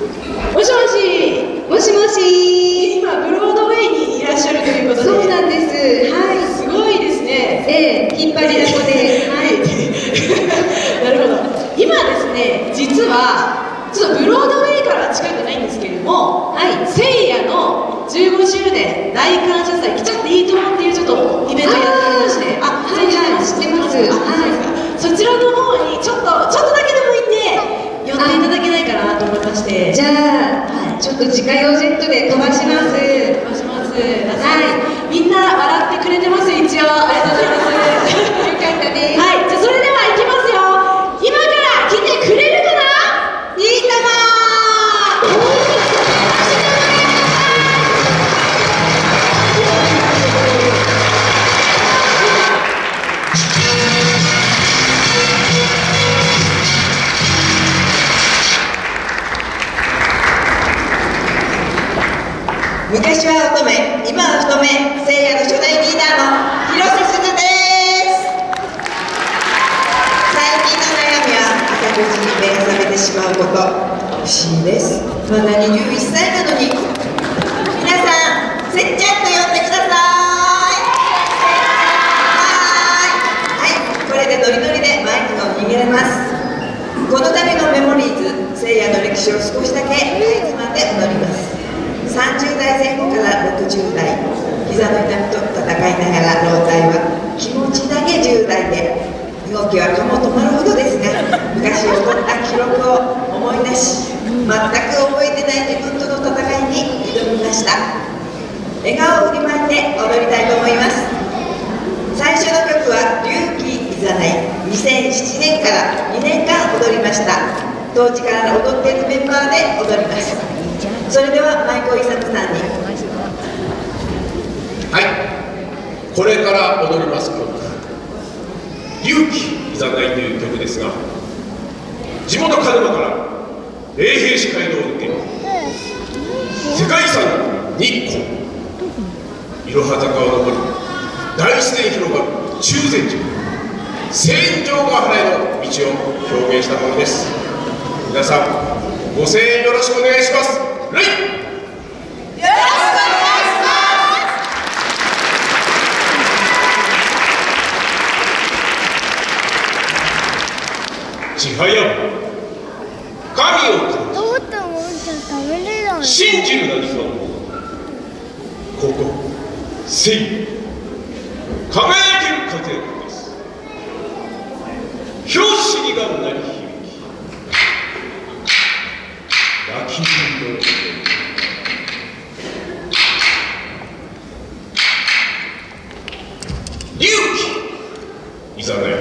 もしもしもしもし。今ブロードウェイにいらっしゃるということで。そうなんです。はい。すごいですね。ええ引っ張りだこで。はい。なるほど。今ですね実はちょっとブロードウェイから近くないんですけれどもはい。せいやの15周年大感謝祭来ちゃっていいと思っていうちょっとイベントやってってくれてます一応。ありがとうございます。昔は乙女今は太め聖夜の初代リーダーの広瀬すずです最近の悩みは朝9時に目が覚めてしまうこと不思議です。まだ21歳なのに皆さんせっちゃんと呼んでください。はい。はいこれでノリノリでマイクを握れますこの度のメモリーズ聖夜の歴史を少しだけかいつまんで踊ります。30代前後から60代膝の痛みと戦いながら老体は気持ちだけ10代で動きはかも止まるほどですが昔起こった記録を思い出し全く覚えてない自分との戦いに挑みました。笑顔を振りまいて踊りたいと思います。最初の曲は「龍騎いざない」2007年から2年間踊りました。当時から踊っているメンバーで踊ります。それでは舞子勇さんに。はい。これから踊ります曲「勇気いざない」という曲ですが地元鹿沼から霊兵士街道を抜け世界遺産日光いろは坂を登り大自然広がる中禅寺千丈ヶ原への道を表現したものです。皆さんご声援よろしくお願いします。ちはや神を。信じる何かをここせい輝ける風です拍子にが鳴り響き泣き人の勇気